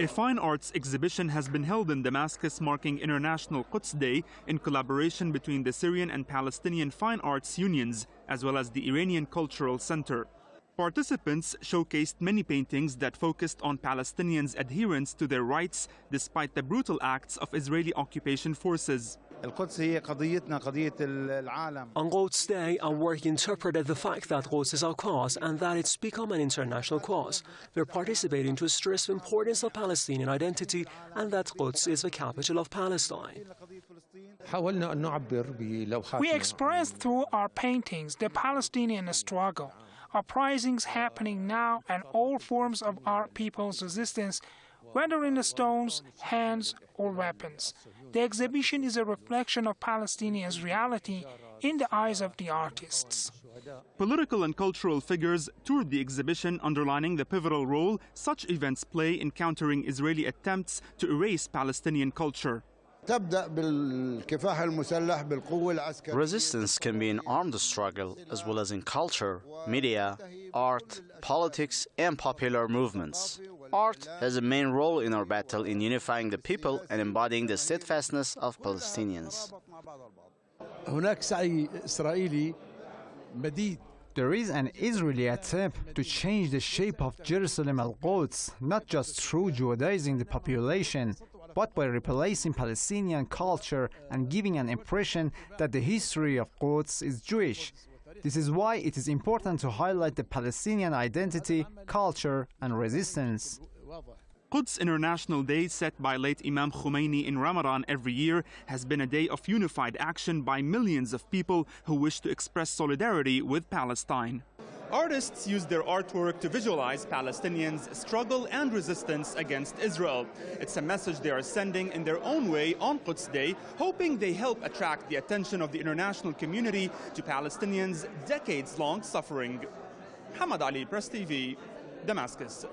A fine arts exhibition has been held in Damascus marking International Quds Day in collaboration between the Syrian and Palestinian fine arts unions as well as the Iranian Cultural Center. Participants showcased many paintings that focused on Palestinians' adherence to their rights despite the brutal acts of Israeli occupation forces. On Quds Day, our work interpreted the fact that Quds is our cause and that it's become an international cause. We're participating to stress the importance of Palestinian identity and that Quds is the capital of Palestine. We expressed through our paintings the Palestinian struggle, uprisings happening now and all forms of our people's resistance whether in stones, hands, or weapons. The exhibition is a reflection of Palestinians' reality in the eyes of the artists. Political and cultural figures toured the exhibition, underlining the pivotal role such events play in countering Israeli attempts to erase Palestinian culture. Resistance can be in armed struggle as well as in culture, media, art, politics, and popular movements. Art has a main role in our battle in unifying the people and embodying the steadfastness of Palestinians. There is an Israeli attempt to change the shape of Jerusalem al-Quds, not just through Judaizing the population, but by replacing Palestinian culture and giving an impression that the history of Quds is Jewish. This is why it is important to highlight the Palestinian identity, culture, and resistance. Quds International Day, set by late Imam Khomeini in Ramadan every year, has been a day of unified action by millions of people who wish to express solidarity with Palestine. Artists use their artwork to visualize Palestinians' struggle and resistance against Israel. It's a message they are sending in their own way on Quds Day, hoping they help attract the attention of the international community to Palestinians' decades long suffering. Hamad Ali, Press TV, Damascus.